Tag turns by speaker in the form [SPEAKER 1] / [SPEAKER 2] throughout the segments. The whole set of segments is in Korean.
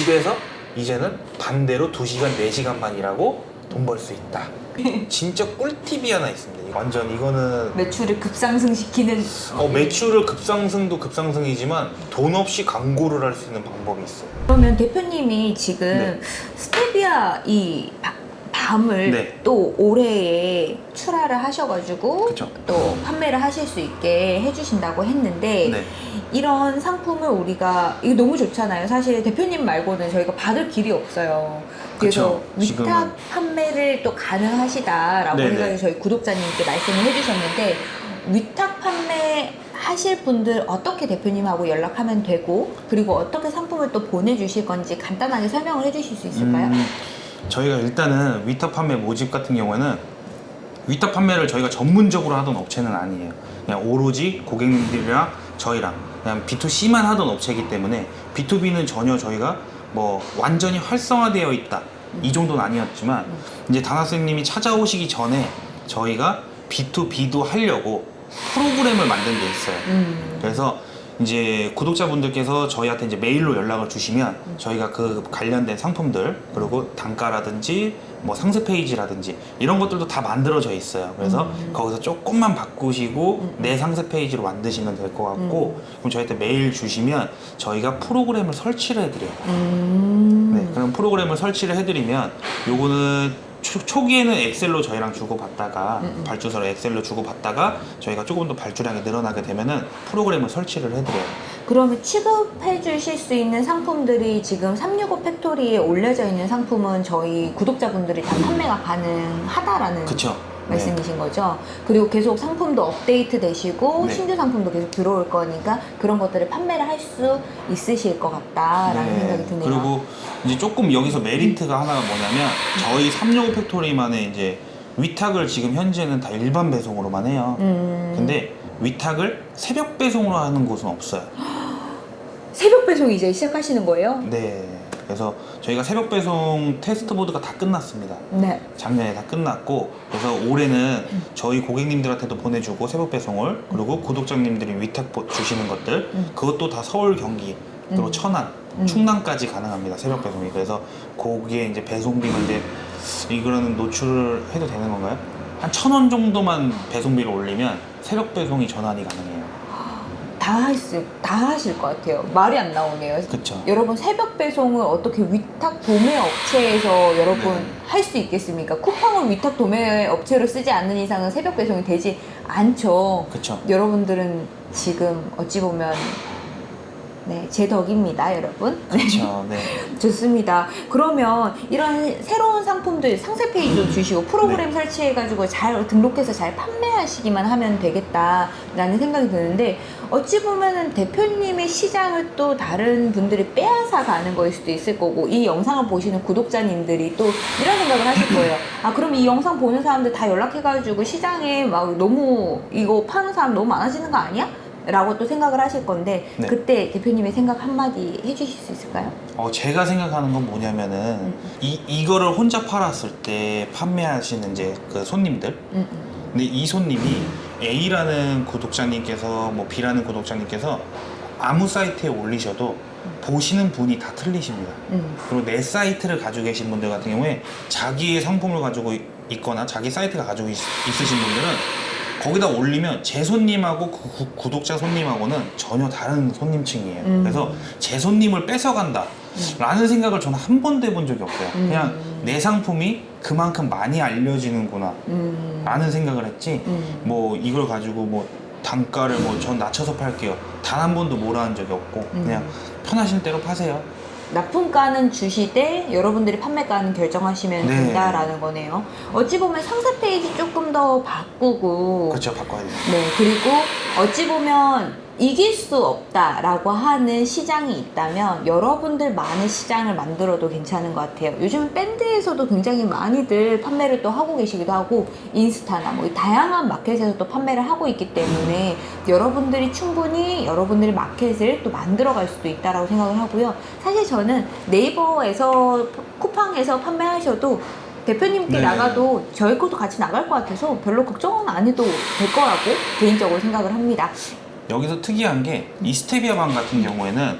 [SPEAKER 1] 집에서 이제는 반대로 2시간, 4시간만 일하고 돈 벌 수 있다. 진짜 꿀팁이 하나 있습니다. 완전 이거는
[SPEAKER 2] 매출을 급상승시키는
[SPEAKER 1] 어, 매출을 급상승도 급상승이지만 돈 없이 광고를 할 수 있는 방법이 있어요.
[SPEAKER 2] 그러면 대표님이 지금
[SPEAKER 1] 네.
[SPEAKER 2] 스테비아 이 바- 밤을
[SPEAKER 1] 네.
[SPEAKER 2] 또 올해에 출하를 하셔가지고
[SPEAKER 1] 그쵸.
[SPEAKER 2] 또 판매를 하실 수 있게 해주신다고 했는데
[SPEAKER 1] 네.
[SPEAKER 2] 이런 상품을 우리가 이거 너무 좋잖아요. 사실 대표님 말고는 저희가 받을 길이 없어요. 그래서
[SPEAKER 1] 그쵸.
[SPEAKER 2] 위탁 판매를 또 가능하시다라고
[SPEAKER 1] 네네.
[SPEAKER 2] 해가지고 저희 구독자님께 말씀을 해주셨는데 위탁 판매 하실 분들 어떻게 대표님하고 연락하면 되고 그리고 어떻게 상품을 또 보내주실 건지 간단하게 설명을 해주실 수 있을까요?
[SPEAKER 1] 음, 저희가 일단은 위탁 판매 모집 같은 경우에는 위탁 판매를 저희가 전문적으로 하던 업체는 아니에요. 그냥 오로지 고객님들이랑 저희랑 그냥 B2C만 하던 업체이기 때문에 B2B는 전혀 저희가 뭐 완전히 활성화되어 있다 이 정도는 아니었지만 이제 다나쌤님이 찾아오시기 전에 저희가 B2B도 하려고 프로그램을 만든 게 있어요.
[SPEAKER 2] 음.
[SPEAKER 1] 그래서 이제 구독자분들께서 저희한테 이제 메일로 연락을 주시면 저희가 그 관련된 상품들 그리고 단가라든지 뭐 상세 페이지라든지 이런 것들도 다 만들어져 있어요. 그래서
[SPEAKER 2] 음.
[SPEAKER 1] 거기서 조금만 바꾸시고
[SPEAKER 2] 음.
[SPEAKER 1] 내 상세 페이지로 만드시면 될 것 같고 그럼 저희한테 메일 주시면 저희가 프로그램을 설치를 해드려요.
[SPEAKER 2] 음.
[SPEAKER 1] 네, 그럼 프로그램을 설치를 해드리면 요거는 초, 초기에는 엑셀로 저희랑 주고받다가
[SPEAKER 2] 음, 음.
[SPEAKER 1] 발주서로 엑셀로 주고받다가 저희가 조금 더 발주량이 늘어나게 되면은 프로그램을 설치를 해드려요.
[SPEAKER 2] 그러면 취급해 주실 수 있는 상품들이 지금 365 팩토리에 올려져 있는 상품은 저희 구독자분들이 다 판매가 가능하다라는
[SPEAKER 1] 그쵸?
[SPEAKER 2] 말씀이신 거죠. 그리고 계속 상품도 업데이트 되시고
[SPEAKER 1] 네.
[SPEAKER 2] 신규 상품도 계속 들어올 거니까 그런 것들을 판매를 할 수 있으실 것 같다라는 생각이 드네요.
[SPEAKER 1] 그리고 이제 조금 여기서 메리트가 하나가 뭐냐면 저희 365 팩토리만의 이제 위탁을 지금 현재는 다 일반 배송으로만 해요.
[SPEAKER 2] 음,
[SPEAKER 1] 근데 위탁을 새벽 배송으로 하는 곳은 없어요.
[SPEAKER 2] 새벽 배송 이제 시작하시는 거예요?
[SPEAKER 1] 네. 그래서 저희가 새벽 배송 test bed가 다 끝났습니다.
[SPEAKER 2] 네.
[SPEAKER 1] 작년에 다 끝났고 그래서 올해는 저희 고객님들한테도 보내주고 새벽 배송을 그리고 구독자님들이 위탁 보- 주시는 것들
[SPEAKER 2] 음.
[SPEAKER 1] 그것도 다 서울 경기 그리고
[SPEAKER 2] 음.
[SPEAKER 1] 천안
[SPEAKER 2] 음.
[SPEAKER 1] 충남까지 가능합니다 새벽 배송이 그래서 거기에 이제 배송비만 이제 이거는 노출을 해도 되는 건가요? 한 천 원 정도만 배송비를 올리면 새벽 배송이 전환이 가능해요
[SPEAKER 2] 다 하실 다 하실 것 같아요. 말이 안 나오네요.
[SPEAKER 1] 그쵸
[SPEAKER 2] 여러분 새벽 배송을 어떻게 위탁 도매 업체에서 여러분
[SPEAKER 1] 네.
[SPEAKER 2] 할수 있겠습니까? 쿠팡을 위탁 도매 업체로 쓰지 않는 이상은 새벽 배송이 되지 않죠.
[SPEAKER 1] 그쵸
[SPEAKER 2] 여러분들은 지금 어찌 보면 네, 제 덕입니다, 여러분. 네,
[SPEAKER 1] 그쵸 네.
[SPEAKER 2] 좋습니다. 그러면 이런 새로운 상품들 상세 페이지도 주시고 프로그램 설치해가지고 잘 등록해서 잘 판매하시기만 하면 되겠다라는 생각이 드는데 어찌 보면은 대표님의 시장을 또 다른 분들이 빼앗아 가는 거일 수도 있을 거고 이 영상을 보시는 구독자님들이 또 이런 생각을 하실 거예요. 아 그럼 이 영상 보는 사람들 다 연락해가지고 시장에 막 너무 이거 파는 사람 너무 많아지는 거 아니야? 라고 또 생각을 하실 건데
[SPEAKER 1] 네.
[SPEAKER 2] 그때 대표님의 생각 한마디 해주실 수 있을까요?
[SPEAKER 1] 어, 제가 생각하는 건 뭐냐면은
[SPEAKER 2] 음.
[SPEAKER 1] 이, 이거를 혼자 팔았을 때 판매하시는 이제 그 손님들
[SPEAKER 2] 음, 음.
[SPEAKER 1] 근데 이 손님이 A라는 구독자님께서 뭐 B라는 구독자님께서 아무 사이트에 올리셔도 보시는 분이 다 틀리십니다.
[SPEAKER 2] 음.
[SPEAKER 1] 그리고 내 사이트를 가지고 계신 분들 같은 경우에 자기의 상품을 가지고 있- 있거나 자기 사이트가 가지고 있, 있으신 분들은 거기다 올리면 제 손님하고 그 구- 구독자 손님하고는 전혀 다른 손님층이에요.
[SPEAKER 2] 음.
[SPEAKER 1] 그래서 제 손님을 뺏어간다. 라는 생각을 저는 한 번도 해본 적이 없어요.
[SPEAKER 2] 음.
[SPEAKER 1] 그냥 내 상품이 그만큼 많이 알려지는구나.
[SPEAKER 2] 음.
[SPEAKER 1] 라는 생각을 했지
[SPEAKER 2] 음.
[SPEAKER 1] 뭐 이걸 가지고 뭐 단가를 뭐 전 낮춰서 팔게요 단 한 번도 뭐라 한 적이 없고
[SPEAKER 2] 음.
[SPEAKER 1] 그냥 편하신 대로 파세요
[SPEAKER 2] 납품가는 주시되 여러분들이 판매가는 결정하시면
[SPEAKER 1] 네.
[SPEAKER 2] 된다라는 거네요. 어찌 보면 상세 페이지 조금 더 바꾸고
[SPEAKER 1] 그렇죠 바꿔야 돼요
[SPEAKER 2] 네 그리고 어찌 보면 이길 수 없다라고 하는 시장이 있다면 여러분들 많은 시장을 만들어도 괜찮은 것 같아요. 요즘 밴드에서도 굉장히 많이들 판매를 또 하고 계시기도 하고 인스타나 뭐 다양한 마켓에서 또 판매를 하고 있기 때문에 여러분들이 충분히 여러분들의 마켓을 또 만들어갈 수도 있다라고 생각을 하고요. 사실 저는 네이버에서 쿠팡에서 판매하셔도 대표님께
[SPEAKER 1] 네.
[SPEAKER 2] 나가도 저희 것도 같이 나갈 것 같아서 별로 걱정은 안 해도 될 거라고 개인적으로 생각을 합니다.
[SPEAKER 1] 여기서 특이한 게 이 스테비아방 같은 경우에는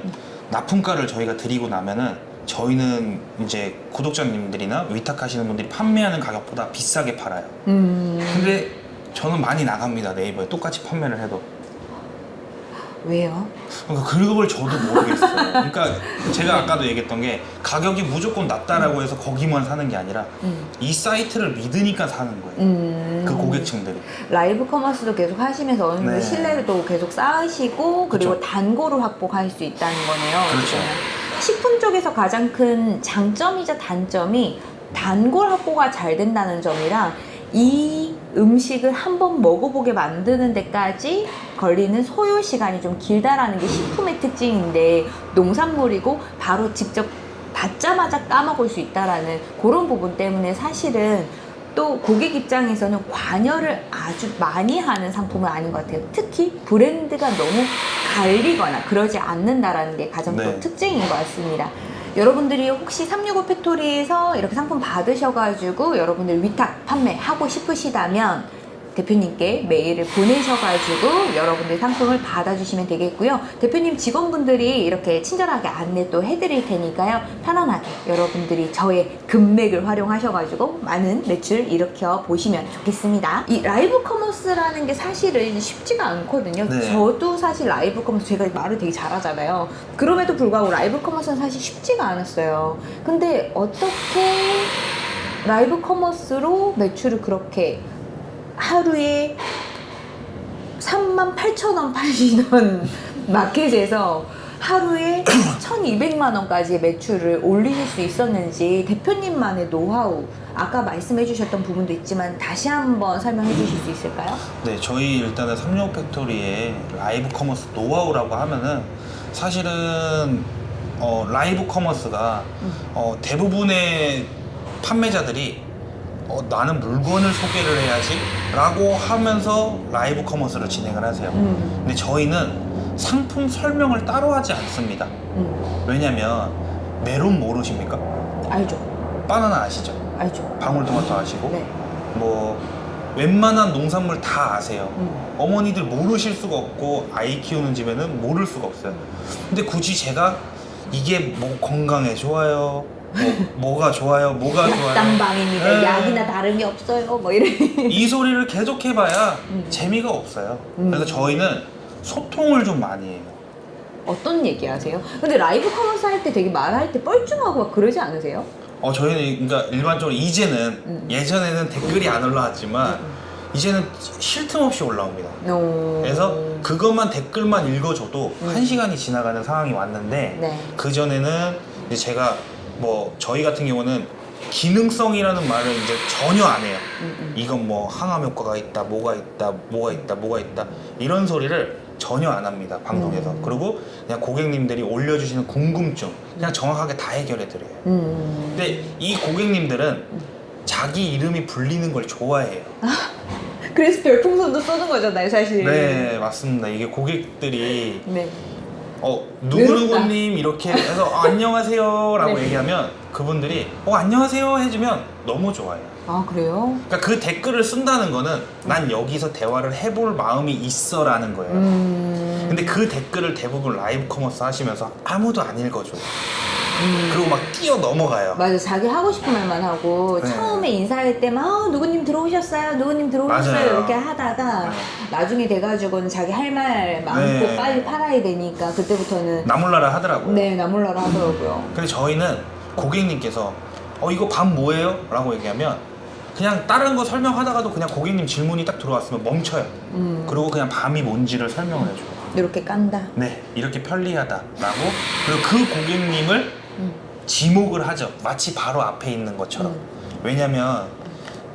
[SPEAKER 1] 납품가를 저희가 드리고 나면은 저희는 이제 구독자님들이나 위탁하시는 분들이 판매하는 가격보다 비싸게 팔아요.
[SPEAKER 2] 음,
[SPEAKER 1] 근데 저는 많이 나갑니다 네이버에 똑같이 판매를 해도.
[SPEAKER 2] 왜요?
[SPEAKER 1] 그러니까 그걸 저도 모르겠어요. 그러니까 제가 아까도 얘기했던 게 가격이 무조건 낮다라고 해서 거기만 사는 게 아니라
[SPEAKER 2] 음.
[SPEAKER 1] 이 사이트를 믿으니까 사는 거예요.
[SPEAKER 2] 음.
[SPEAKER 1] 그 고객층들이.
[SPEAKER 2] 라이브 커머스도 계속 하시면서 어느 정도
[SPEAKER 1] 네.
[SPEAKER 2] 신뢰도 계속 쌓으시고 그리고
[SPEAKER 1] 그쵸.
[SPEAKER 2] 단골을 확보할 수 있다는 거네요.
[SPEAKER 1] 그렇죠.
[SPEAKER 2] 그러면 식품 쪽에서 가장 큰 장점이자 단점이 단골 확보가 잘 된다는 점이랑 이 음식을 한번 먹어보게 만드는 데까지 걸리는 소요 시간이 좀 길다라는 게 식품의 특징인데 농산물이고 바로 직접 받자마자 까먹을 수 있다라는 그런 부분 때문에 사실은 또 고객 입장에서는 관여를 아주 많이 하는 상품은 아닌 것 같아요. 특히 브랜드가 너무 갈리거나 그러지 않는다라는 게 가장 또
[SPEAKER 1] 네.
[SPEAKER 2] 특징인 것 같습니다. 여러분들이 혹시 365 팩토리에서 이렇게 상품 받으셔가지고 여러분들 위탁 판매하고 싶으시다면 대표님께 메일을 보내셔가지고 여러분들 상품을 받아주시면 되겠고요. 대표님 직원분들이 이렇게 친절하게 안내 또 해드릴 테니까요. 편안하게 여러분들이 저의 금맥을 활용하셔가지고 많은 매출 일으켜 보시면 좋겠습니다. 이 live commerce라는 게 사실은 쉽지가 않거든요.
[SPEAKER 1] 네.
[SPEAKER 2] 저도 사실 live commerce 제가 말을 되게 잘하잖아요. 그럼에도 불구하고 live commerce는 사실 쉽지가 않았어요. 근데 어떻게 live commerce로 매출을 그렇게 하루에 3만 8천 원 팔리던 마켓에서 하루에 1,200만 원까지의 매출을 올리실 수 있었는지 대표님만의 노하우 아까 말씀해 주셨던 부분도 있지만 다시 한번 설명해 주실 수 있을까요?
[SPEAKER 1] 네, 저희 일단은 삼육오 팩토리의 live commerce 노하우라고 하면은 사실은 어, live commerce가
[SPEAKER 2] 음.
[SPEAKER 1] 어, 대부분의 판매자들이 어, 나는 물건을 소개를 해야지 라고 하면서 live commerce를 진행을 하세요.
[SPEAKER 2] 음,
[SPEAKER 1] 근데 저희는 상품 설명을 따로 하지 않습니다.
[SPEAKER 2] 음,
[SPEAKER 1] 왜냐면 메론 모르십니까?
[SPEAKER 2] 알죠,
[SPEAKER 1] 바나나 아시죠?
[SPEAKER 2] 알죠.
[SPEAKER 1] 방울토마토 아시고
[SPEAKER 2] 네,
[SPEAKER 1] 뭐 웬만한 농산물 다 아세요.
[SPEAKER 2] 음,
[SPEAKER 1] 어머니들 모르실 수가 없고 아이 키우는 집에는 모를 수가 없어요. 근데 굳이 제가 이게 뭐 건강에 좋아요, 뭐, 가 좋아요, 뭐가 좋아요.
[SPEAKER 2] 약당방입니다.
[SPEAKER 1] 네.
[SPEAKER 2] 약이나 다름이 없어요. 뭐 이래.
[SPEAKER 1] 이 소리를 계속 해봐야
[SPEAKER 2] 음.
[SPEAKER 1] 재미가 없어요.
[SPEAKER 2] 음.
[SPEAKER 1] 그래서 저희는 소통을 좀 많이 해요.
[SPEAKER 2] 어떤 얘기 하세요? 근데 live commerce 할 때 되게 말할 때 뻘쭘하고 막 그러지 않으세요?
[SPEAKER 1] 어 저희는 그러니까 일반적으로 이제는
[SPEAKER 2] 음.
[SPEAKER 1] 예전에는 댓글이 안 올라왔지만
[SPEAKER 2] 음.
[SPEAKER 1] 이제는 쉴 틈 없이 올라옵니다.
[SPEAKER 2] 어...
[SPEAKER 1] 그래서 그것만 댓글만 읽어줘도
[SPEAKER 2] 음.
[SPEAKER 1] 한 시간이 지나가는 상황이 왔는데
[SPEAKER 2] 네.
[SPEAKER 1] 그 전에는 이제 제가 뭐 저희 같은 경우는 기능성이라는 말을 이제 전혀 안 해요.
[SPEAKER 2] 음, 음.
[SPEAKER 1] 이건 뭐 항암 효과가 있다, 뭐가 있다, 뭐가 있다, 뭐가 있다 이런 소리를 전혀 안 합니다 방송에서.
[SPEAKER 2] 음.
[SPEAKER 1] 그리고 그냥 고객님들이 올려주시는 궁금증 그냥 정확하게 다 해결해 드려요.
[SPEAKER 2] 음.
[SPEAKER 1] 근데 이 고객님들은 자기 이름이 불리는 걸 좋아해요.
[SPEAKER 2] 그래서 별풍선도 쏘는 거잖아요, 사실.
[SPEAKER 1] 네 맞습니다. 이게 고객들이
[SPEAKER 2] 네.
[SPEAKER 1] 어. 누구누구님 이렇게 해서 어, 안녕하세요 라고
[SPEAKER 2] 네.
[SPEAKER 1] 얘기하면 그분들이 어 안녕하세요 해주면 너무 좋아요.
[SPEAKER 2] 아 그래요?
[SPEAKER 1] 그러니까 그 댓글을 쓴다는 거는 난 여기서 대화를 해볼 마음이 있어 라는 거예요.
[SPEAKER 2] 음.
[SPEAKER 1] 근데 그 댓글을 대부분 live commerce 하시면서 아무도 안 읽어줘요.
[SPEAKER 2] 음.
[SPEAKER 1] 그리고 막 뛰어 넘어가요.
[SPEAKER 2] 맞아, 자기 하고 싶은 말만 하고
[SPEAKER 1] 네.
[SPEAKER 2] 처음에 인사할 때만 아, 누구님 들어오셨어요, 누구님 들어오셨어요
[SPEAKER 1] 맞아요.
[SPEAKER 2] 이렇게 하다가
[SPEAKER 1] 네.
[SPEAKER 2] 나중에 돼가지고는 자기 할 말 많고
[SPEAKER 1] 네.
[SPEAKER 2] 빨리 팔아야 되니까 그때부터는
[SPEAKER 1] 나몰라라 하더라고요.
[SPEAKER 2] 네 나몰라라 하더라고요.
[SPEAKER 1] 근데 저희는 고객님께서 어 이거 밥 뭐예요? 라고 얘기하면 그냥 다른 거 설명하다가도 그냥 고객님 질문이 딱 들어왔으면 멈춰요.
[SPEAKER 2] 음.
[SPEAKER 1] 그리고 그냥 밤이 뭔지를 설명을 해줘요.
[SPEAKER 2] 이렇게 깐다.
[SPEAKER 1] 네, 이렇게 편리하다 라고. 그리고 그 고객님을
[SPEAKER 2] 음.
[SPEAKER 1] 지목을 하죠. 마치 바로 앞에 있는 것처럼.
[SPEAKER 2] 음.
[SPEAKER 1] 왜냐면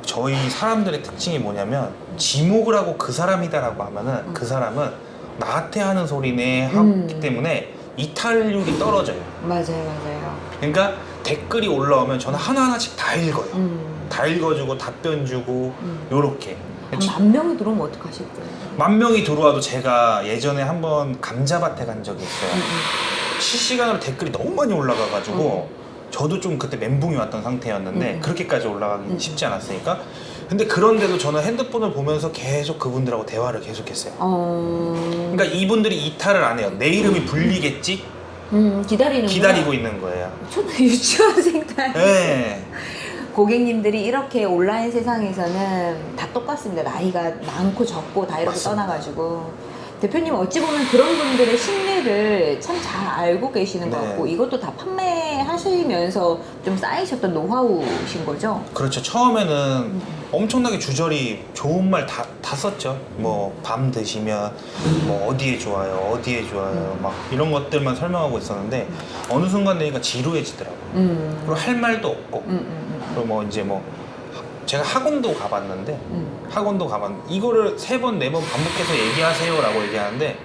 [SPEAKER 1] 저희 사람들의 특징이 뭐냐면 지목을 하고 그 사람이다라고 하면은 그 사람은 나한테 하는 소리네 하기
[SPEAKER 2] 음.
[SPEAKER 1] 때문에 이탈률이 떨어져요.
[SPEAKER 2] 맞아요, 맞아요.
[SPEAKER 1] 그러니까 댓글이 올라오면 저는 하나하나씩 다 읽어요.
[SPEAKER 2] 음.
[SPEAKER 1] 다 읽어주고 답변 주고
[SPEAKER 2] 음.
[SPEAKER 1] 요렇게
[SPEAKER 2] 한만 명이 들어오면 어떡하실 거예요?
[SPEAKER 1] 만 명이 들어와도 제가 예전에 한번 감자밭에 간 적이 있어요.
[SPEAKER 2] 음,
[SPEAKER 1] 실시간으로 댓글이 너무 많이 올라가가지고 저도 좀 그때 멘붕이 왔던 상태였는데
[SPEAKER 2] 음.
[SPEAKER 1] 그렇게까지 올라가기
[SPEAKER 2] 음.
[SPEAKER 1] 쉽지 않았으니까 근데 그런데도 저는 핸드폰을 보면서 계속 그분들하고 대화를 계속했어요.
[SPEAKER 2] 어.
[SPEAKER 1] 그러니까 이분들이 이탈을 안 해요. 내 이름이 불리겠지?
[SPEAKER 2] 음, 기다리는
[SPEAKER 1] 기다리고 있는 거예요.
[SPEAKER 2] 초등 유치원생들
[SPEAKER 1] 네.
[SPEAKER 2] 고객님들이 이렇게 온라인 세상에서는 다 똑같습니다. 나이가 많고 적고 다 이렇게
[SPEAKER 1] 맞습니다.
[SPEAKER 2] 떠나가지고 대표님 어찌 보면 그런 분들의 심리를 참 잘 알고 계시는 것
[SPEAKER 1] 네.
[SPEAKER 2] 같고 이것도 다 판매하시면서 좀 쌓이셨던 노하우신 거죠?
[SPEAKER 1] 그렇죠. 처음에는 엄청나게 주저리 좋은 말 다 다 썼죠. 뭐 밤 드시면 뭐 어디에 좋아요, 어디에 좋아요, 막 이런 것들만 설명하고 있었는데 어느 순간 되니까 지루해지더라고요.
[SPEAKER 2] 음.
[SPEAKER 1] 그리고 할 말도 없고
[SPEAKER 2] 음, 음,
[SPEAKER 1] 그리고 뭐 이제 뭐 제가 학원도 가봤는데
[SPEAKER 2] 음, 음.
[SPEAKER 1] 학원도 가봤는데 이거를 세 번 네 번 반복해서 얘기하세요라고 얘기하는데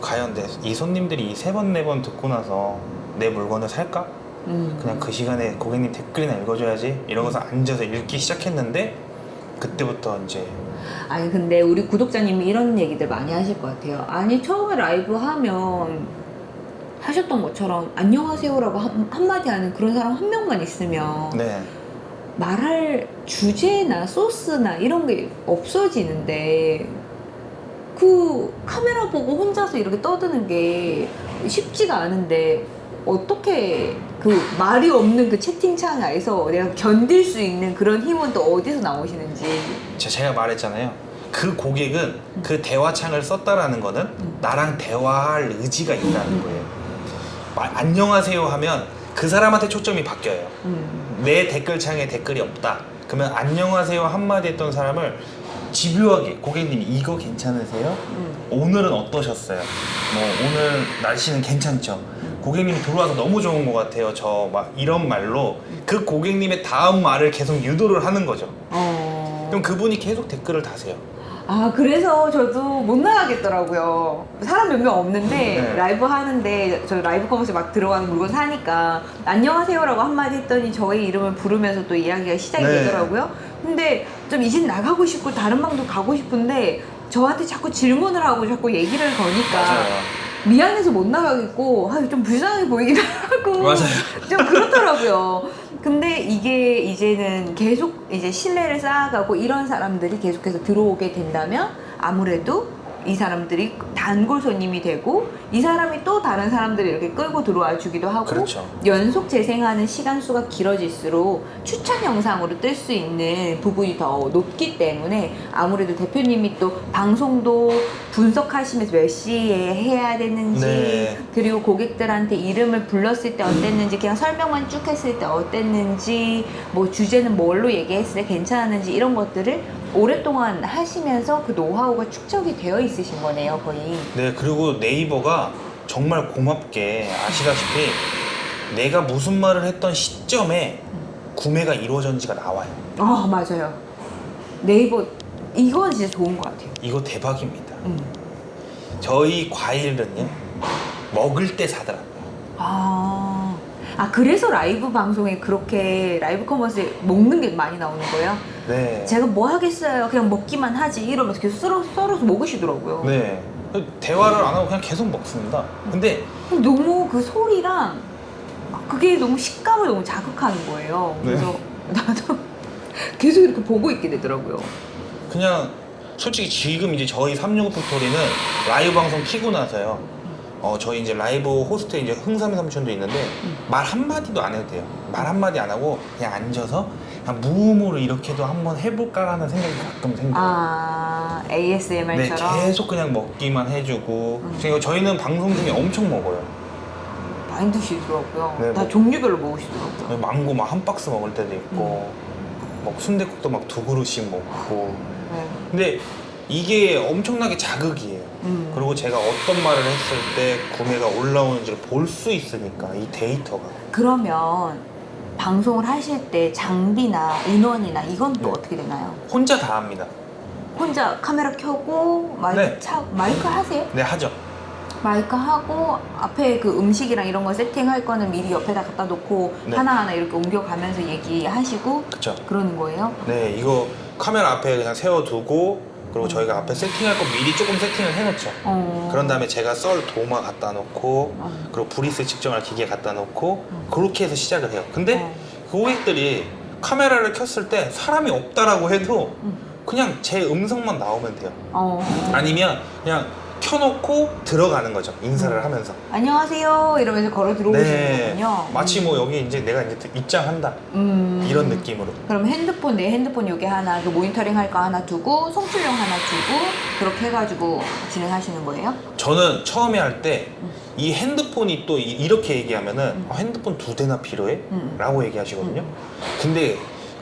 [SPEAKER 1] 과연 내, 이 손님들이 이 세 번 네 번 듣고 나서 내 물건을 살까?
[SPEAKER 2] 음.
[SPEAKER 1] 그냥 그 시간에 고객님 댓글이나 읽어줘야지 이러고서 앉아서 읽기 시작했는데 그때부터 이제
[SPEAKER 2] 아니 근데 우리 구독자님이 이런 얘기들 많이 하실 것 같아요. 아니 처음에 라이브 하면 하셨던 것처럼 안녕하세요라고 한, 한마디 하는 그런 사람 한 명만 있으면
[SPEAKER 1] 네
[SPEAKER 2] 말할 주제나 소스나 이런 게 없어지는데 그 카메라 보고 혼자서 이렇게 떠드는 게 쉽지가 않은데 어떻게 그 말이 없는 그 채팅창 에서 내가 견딜 수 있는 그런 힘은 또 어디서 나오시는지.
[SPEAKER 1] 제- 제가 말했잖아요. 그 고객은 그 대화창을 썼다라는 거는
[SPEAKER 2] 음.
[SPEAKER 1] 나랑 대화할 의지가 있다는 거예요. 마- 안녕하세요 하면 그 사람한테 초점이 바뀌어요
[SPEAKER 2] 음.
[SPEAKER 1] 내 댓글창에 댓글이 없다. 그러면 안녕하세요 한마디 했던 사람을 집요하게 고객님 이거 괜찮으세요?
[SPEAKER 2] 음.
[SPEAKER 1] 오늘은 어떠셨어요? 뭐 오늘 날씨는 괜찮죠? 고객님이 들어와서 너무 좋은 것 같아요. 저 막 이런 말로 그 고객님의 다음 말을 계속 유도를 하는 거죠.
[SPEAKER 2] 어.
[SPEAKER 1] 그럼 그분이 계속 댓글을 다세요.
[SPEAKER 2] 아 그래서 저도 못 나가겠더라고요. 사람 몇 명 없는데
[SPEAKER 1] 네.
[SPEAKER 2] 라이브 하는데 저 live commerce 막 들어가는 물건 사니까 안녕하세요라고 한마디 했더니 저의 이름을 부르면서 또 이야기가 시작이
[SPEAKER 1] 네.
[SPEAKER 2] 되더라고요. 근데 좀 이제 나가고 싶고 다른 방도 가고 싶은데 저한테 자꾸 질문을 하고 자꾸 얘기를 거니까 미안해서 못 나가겠고 아, 좀 불쌍해 보이기도 하고
[SPEAKER 1] 맞아요.
[SPEAKER 2] 좀 그렇더라고요. 근데 이게 이제는 계속 이제 신뢰를 쌓아가고 이런 사람들이 계속해서 들어오게 된다면 아무래도 이 사람들이 단골 손님이 되고 이 사람이 또 다른 사람들을 이렇게 끌고 들어와 주기도 하고
[SPEAKER 1] 그렇죠.
[SPEAKER 2] 연속 재생하는 시간 수가 길어질수록 추천 영상으로 뜰 수 있는 부분이 더 높기 때문에 아무래도 대표님이 또 방송도 분석하시면서 몇 시에 해야 되는지
[SPEAKER 1] 네.
[SPEAKER 2] 그리고 고객들한테 이름을 불렀을 때 어땠는지 그냥 설명만 쭉 했을 때 어땠는지 뭐 주제는 뭘로 얘기했을 때 괜찮았는지 이런 것들을 오랫동안 하시면서 그 노하우가 축적이 되어 있으신 거네요 거의
[SPEAKER 1] 네, 그리고 네이버가 정말 고맙게 아시다시피 내가 무슨 말을 했던 시점에 구매가 이루어졌는지가 나와요.
[SPEAKER 2] 아 맞아요 네이버 이건 진짜 좋은 것 같아요
[SPEAKER 1] 이거 대박입니다.
[SPEAKER 2] 음.
[SPEAKER 1] 저희 과일은요 먹을 때 사더라고요.
[SPEAKER 2] 아, 아 그래서 라이브 방송에 그렇게 라이브 커머스에 먹는 게 많이 나오는 거예요?
[SPEAKER 1] 네.
[SPEAKER 2] 제가 뭐 하겠어요 그냥 먹기만 하지 이러면서 계속 썰어, 썰어서 먹으시더라고요
[SPEAKER 1] 네. 대화를 안 하고 그냥 계속 먹습니다. 근데
[SPEAKER 2] 너무 그 소리랑 그게 너무 식감을 너무 자극하는 거예요.
[SPEAKER 1] 네.
[SPEAKER 2] 그래서 나도 계속 이렇게 보고 있게 되더라고요.
[SPEAKER 1] 그냥 솔직히 지금 이제 저희 365 팩토리는 라이브 방송 키고 나서요. 어 저희 이제 라이브 호스트에 이제 흥삼이 삼촌도 있는데 말 한마디도 안 해도 돼요. 말 한마디 안 하고 그냥 앉아서 그냥 무음으로 이렇게도 한번 해볼까라는 생각이 가끔 생겨요.
[SPEAKER 2] 아
[SPEAKER 1] 네,
[SPEAKER 2] ASMR처럼
[SPEAKER 1] 계속 그냥 먹기만 해주고.
[SPEAKER 2] 음.
[SPEAKER 1] 그리고 저희는 방송 중에 엄청 먹어요.
[SPEAKER 2] 많이 드시더라고요.
[SPEAKER 1] 네,
[SPEAKER 2] 다
[SPEAKER 1] 뭐-
[SPEAKER 2] 종류별로 먹으시더라고요.
[SPEAKER 1] 망고 막 한 박스 먹을 때도 있고, 막 순대국도 막 두 그릇씩 먹고.
[SPEAKER 2] 네.
[SPEAKER 1] 근데 이게 엄청나게 자극이에요.
[SPEAKER 2] 음.
[SPEAKER 1] 그리고 제가 어떤 말을 했을 때 구매가 올라오는지를 볼 수 있으니까 이 데이터가.
[SPEAKER 2] 그러면 방송을 하실 때 장비나 인원이나 이건 또
[SPEAKER 1] 네.
[SPEAKER 2] 어떻게 되나요?
[SPEAKER 1] 혼자 다 합니다.
[SPEAKER 2] 혼자 카메라 켜고 마이크
[SPEAKER 1] 네.
[SPEAKER 2] 차 마이크 하세요?
[SPEAKER 1] 네, 하죠.
[SPEAKER 2] 마이크 하고 앞에 그 음식이랑 이런 거 세팅할 거는 미리 옆에다 갖다 놓고
[SPEAKER 1] 네.
[SPEAKER 2] 하나하나 이렇게 옮겨가면서 얘기하시고
[SPEAKER 1] 그쵸.
[SPEAKER 2] 그러는 거예요?
[SPEAKER 1] 네, 이거 카메라 앞에 그냥 세워두고, 그리고 저희가 앞에 세팅할 거 미리 조금 세팅을 해놓죠.
[SPEAKER 2] 어.
[SPEAKER 1] 그런 다음에 제가 썰 도마 갖다 놓고,
[SPEAKER 2] 어.
[SPEAKER 1] 그리고 Brix 측정할 기계 갖다 놓고,
[SPEAKER 2] 음.
[SPEAKER 1] 그렇게 해서 시작을 해요. 근데
[SPEAKER 2] 어.
[SPEAKER 1] 고객들이 카메라를 켰을 때 사람이 없다라고 해도
[SPEAKER 2] 음.
[SPEAKER 1] 그냥 제 음성만 나오면 돼요.
[SPEAKER 2] 어.
[SPEAKER 1] 아니면 그냥 켜놓고 들어가는 거죠. 인사를 하면서.
[SPEAKER 2] 안녕하세요 이러면서 걸어 들어오시는
[SPEAKER 1] 네.
[SPEAKER 2] 거군요.
[SPEAKER 1] 마치 뭐 여기 이제 내가 이제 입장한다.
[SPEAKER 2] 음.
[SPEAKER 1] 이런 느낌으로.
[SPEAKER 2] 그럼 핸드폰 내 핸드폰 요게 하나 그 모니터링 할 거 하나 두고 송출용 하나 두고 그렇게 해가지고 진행하시는 거예요?
[SPEAKER 1] 저는 처음에 할때
[SPEAKER 2] 음.
[SPEAKER 1] 이 핸드폰이 또 이- 이렇게 얘기하면은 아, 핸드폰 두 대나 필요해?
[SPEAKER 2] 음.
[SPEAKER 1] 라고 얘기하시거든요. 근데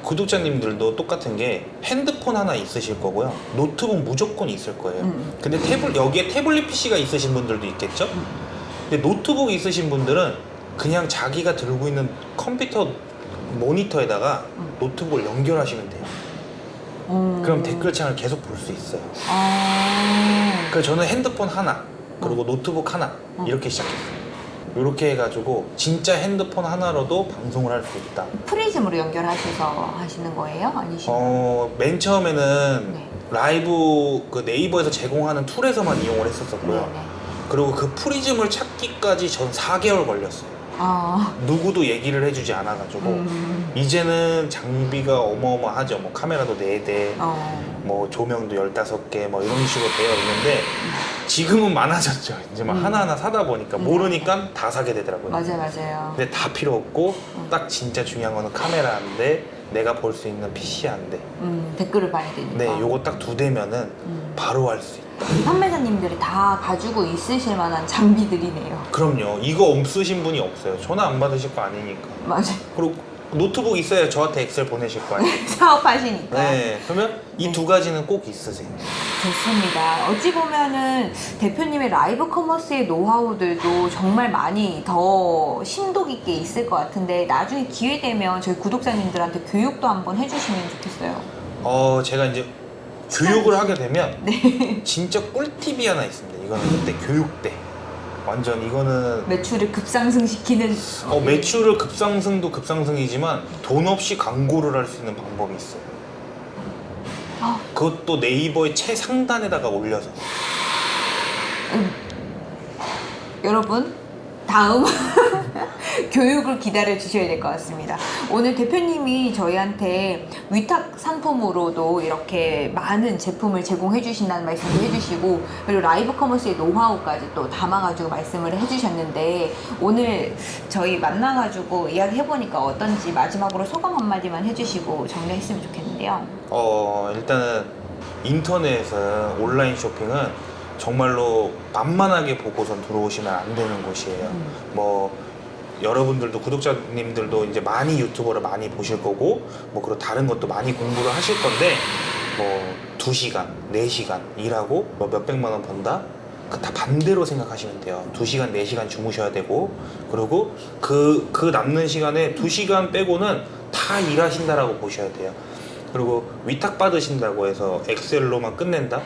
[SPEAKER 1] 구독자님들도 똑같은 게 핸드폰 하나 있으실 거고요. 노트북 무조건 있을 거예요.
[SPEAKER 2] 음.
[SPEAKER 1] 근데 태블, 여기에 태블릿 PC가 있으신 분들도 있겠죠? 근데 노트북 있으신 분들은 그냥 자기가 들고 있는 컴퓨터 모니터에다가
[SPEAKER 2] 음.
[SPEAKER 1] 노트북을 연결하시면 돼요.
[SPEAKER 2] 음.
[SPEAKER 1] 그럼 댓글창을 계속 볼 수 있어요.
[SPEAKER 2] 아.
[SPEAKER 1] 그래서 저는 핸드폰 하나 그리고 노트북 하나
[SPEAKER 2] 어.
[SPEAKER 1] 이렇게 시작했어요. 이렇게 해가지고 진짜 핸드폰 하나로도 방송을 할 수 있다.
[SPEAKER 2] 프리즘으로 연결하셔서 하시는 거예요? 아니시나요?
[SPEAKER 1] 어, 맨 처음에는
[SPEAKER 2] 네.
[SPEAKER 1] 라이브 그 네이버에서 제공하는 툴에서만 이용을 했었었고요.
[SPEAKER 2] 네 네.
[SPEAKER 1] 그리고 그 프리즘을 찾기까지 전 4개월 걸렸어요.
[SPEAKER 2] 아.
[SPEAKER 1] 누구도 얘기를 해주지 않아가지고
[SPEAKER 2] 음.
[SPEAKER 1] 이제는 장비가 어마어마하죠. 뭐 카메라도 4대,
[SPEAKER 2] 어.
[SPEAKER 1] 뭐 조명도 15개 뭐 이런 식으로 되어 있는데 지금은 많아졌죠. 이제 막
[SPEAKER 2] 음.
[SPEAKER 1] 하나하나 사다 보니까
[SPEAKER 2] 음.
[SPEAKER 1] 모르니까 다 사게 되더라고요.
[SPEAKER 2] 맞아요, 맞아요.
[SPEAKER 1] 근데 다 필요 없고
[SPEAKER 2] 음.
[SPEAKER 1] 딱 진짜 중요한 거는 카메라 한 대, 내가 볼 수 있는 PC 한 대.
[SPEAKER 2] 음, 댓글을 봐야 되니까.
[SPEAKER 1] 네, 요거 딱 두 대면은
[SPEAKER 2] 음.
[SPEAKER 1] 바로 할 수 있다.
[SPEAKER 2] 판매자님들이 다 가지고 있으실 만한 장비들이네요.
[SPEAKER 1] 그럼요. 이거 없으신 분이 없어요. 전화 안 받으실 거 아니니까.
[SPEAKER 2] 맞아요.
[SPEAKER 1] 그리고 노트북 있어야 저한테 엑셀 보내실 거 아니에요.
[SPEAKER 2] 사업하시니까.
[SPEAKER 1] 네, 그러면 이
[SPEAKER 2] 네.
[SPEAKER 1] 두 가지는 꼭 있으세요.
[SPEAKER 2] 좋습니다. 어찌 보면은 대표님의 라이브 커머스의 노하우들도 정말 많이 더 심도 깊게 있을 것 같은데 나중에 기회 되면 저희 구독자님들한테 교육도 한번 해주시면 좋겠어요.
[SPEAKER 1] 어, 제가 이제 교육을 하게 되면
[SPEAKER 2] 네.
[SPEAKER 1] 진짜 꿀팁이 하나 있습니다. 이거는 그때 교육 때. 완전 이거는
[SPEAKER 2] 매출을 급상승시키는
[SPEAKER 1] 어, 매출을 급상승도 급상승이지만 돈 없이 광고를 할 수 있는 방법이 있어요.
[SPEAKER 2] 아,
[SPEAKER 1] 그것도 네이버의 최상단에다가 올려서.
[SPEAKER 2] 여러분 다음 교육을 기다려 주셔야 될 것 같습니다. 오늘 대표님이 저희한테 위탁 상품으로도 이렇게 많은 제품을 제공해 주신다는 말씀도 해주시고 그리고 라이브 커머스의 노하우까지 또 담아가지고 말씀을 해주셨는데 오늘 저희 만나가지고 이야기해 보니까 어떤지 마지막으로 소감 한마디만 해주시고 정리했으면 좋겠는데요.
[SPEAKER 1] 어, 일단은 인터넷은 온라인 쇼핑은 정말로 만만하게 보고선 들어오시면 안 되는 곳이에요.
[SPEAKER 2] 음.
[SPEAKER 1] 뭐 여러분들도 구독자님들도 이제 많이 유튜버를 많이 보실 거고 뭐 그리고 다른 것도 많이 공부를 하실 건데 뭐 2시간, 4시간 일하고 뭐 몇백만 원 번다? 그다 반대로 생각하시면 돼요. 2시간, 4시간 주무셔야 되고 그리고 그, 그 남는 시간에 2시간 빼고는 다 일하신다라고 보셔야 돼요. 그리고 위탁 받으신다고 해서 엑셀로만 끝낸다?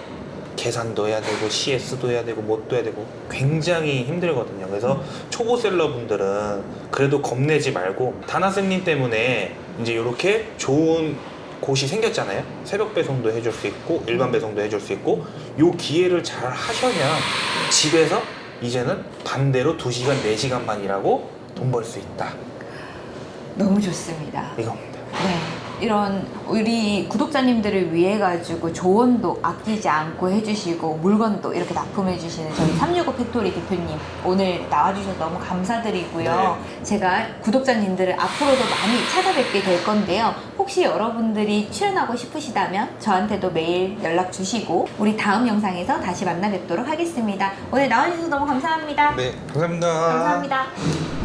[SPEAKER 1] 계산도 해야 되고 CS도 해야 되고 뭣도 해야 되고 굉장히 힘들거든요. 그래서 초보 셀러분들은 그래도 겁내지 말고 다나쌤님 때문에 이제 이렇게 좋은 곳이 생겼잖아요. 새벽 배송도 해줄 수 있고 일반 배송도 해줄 수 있고 요 기회를 잘 하셔야 집에서 이제는 반대로 2시간, 4시간 반 일하고 돈 벌 수 있다.
[SPEAKER 2] 너무 좋습니다.
[SPEAKER 1] 이겁니다.
[SPEAKER 2] 네. 이런 우리 구독자님들을 위해 가지고 조언도 아끼지 않고 해주시고 물건도 이렇게 납품해 주시는 저희 365 팩토리 대표님 오늘 나와주셔서 너무 감사드리고요. 제가 구독자님들을 앞으로도 많이 찾아뵙게 될 건데요. 혹시 여러분들이 출연하고 싶으시다면 저한테도 메일 연락 주시고 우리 다음 영상에서 다시 만나 뵙도록 하겠습니다. 오늘 나와주셔서 너무 감사합니다.
[SPEAKER 1] 네, 감사합니다.
[SPEAKER 2] 감사합니다.